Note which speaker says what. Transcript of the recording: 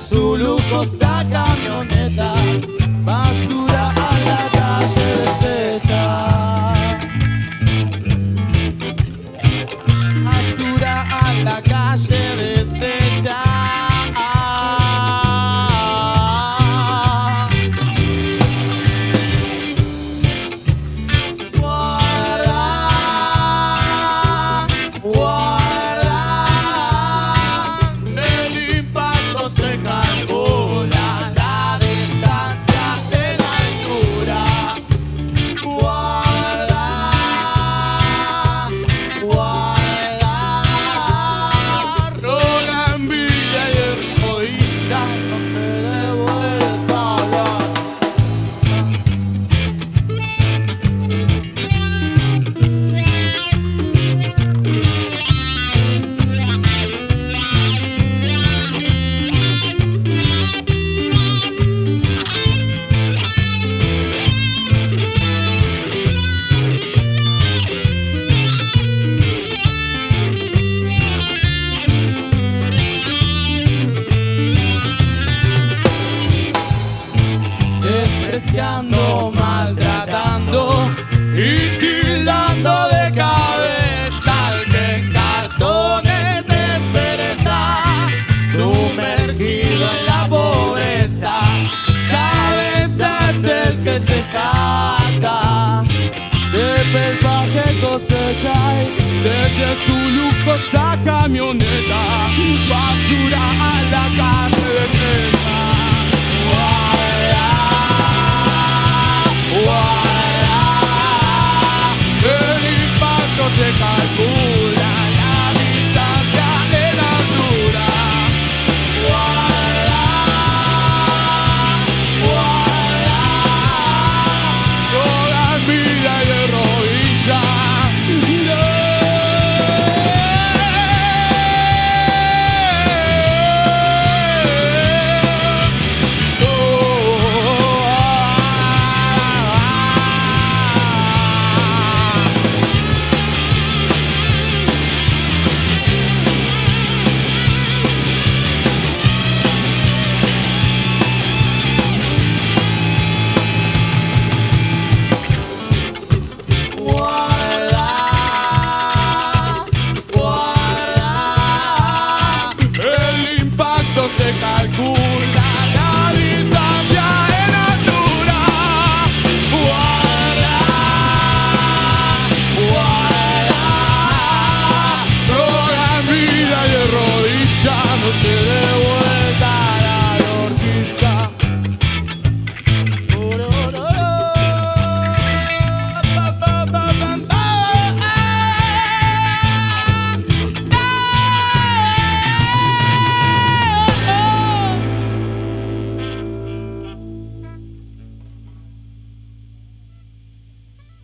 Speaker 1: su lujosa camioneta, basura a la calle desecha. Basura a la calle maltratando y tildando de cabeza al que en cartones despereza, sumergido en la pobreza. Cabeza es el que se jacta de pelpa que cosecha y desde su lujosa camioneta, basura a la calle. Oh. almost to the